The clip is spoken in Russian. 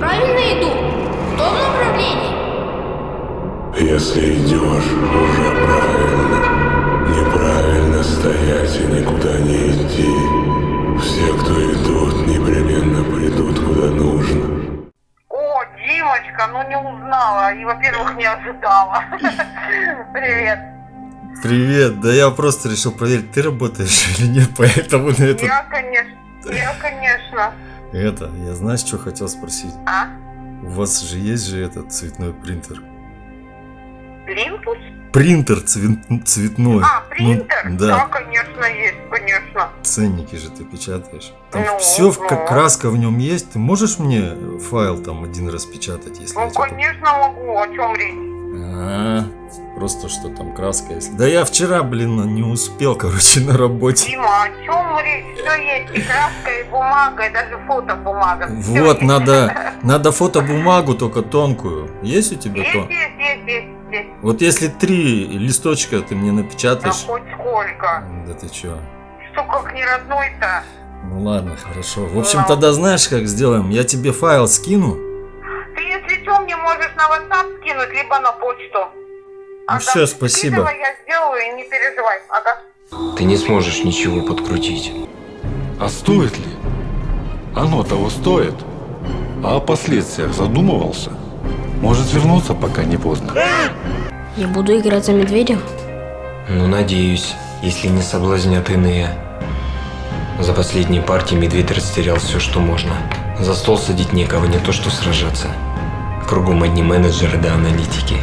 правильно иду? В том направлении? Если идешь, уже правильно. Неправильно стоять и никуда не идти. Все, кто идут, непременно придут куда нужно. О, Димочка, ну не узнала. И, во-первых, не ожидала. Привет. Привет, да я просто решил проверить, ты работаешь или нет, поэтому на это... Я, конечно. Я, конечно. Это, я знаешь, что хотел спросить? А? У вас же есть же этот цветной принтер? Плинтус? Принтер цвет- цветной. А, Ну, принтер? да, конечно, есть, конечно. ценники же ты печатаешь. Там Ну, все, ну. как краска в нем есть. Ты можешь мне файл там один распечатать, если Ну, конечно, могу. О чем речь? А, просто что там краска есть. Да я вчера, блин, не успел, короче, на работе. Дима, о чем речь? Все есть. И краска, и бумага, и даже фотобумага. Вот, есть. надо, надо фотобумагу, только тонкую. Есть у тебя Есть, то? есть, есть, есть, есть. Вот если три листочка ты мне Да напечатаешь... хоть сколько. Да ты чё? Что, как не родной-то? Ну ладно, хорошо. В общем, Ну. тогда знаешь, как сделаем? Я тебе файл скину. Ты, если что, мне можешь на WhatsApp скинуть, либо на почту. Ну всё, спасибо. Скидывай, я сделаю, не переживай. Ага. Ты не сможешь ничего подкрутить. А стоит ли? Оно того стоит. А о последствиях задумывался? Может вернуться, пока не поздно. Я буду играть за медведя? Ну, надеюсь, если не соблазнят иные. За последние партии медведь растерял все, что можно. За стол садить некого, не то что сражаться. Кругом одни менеджеры да аналитики.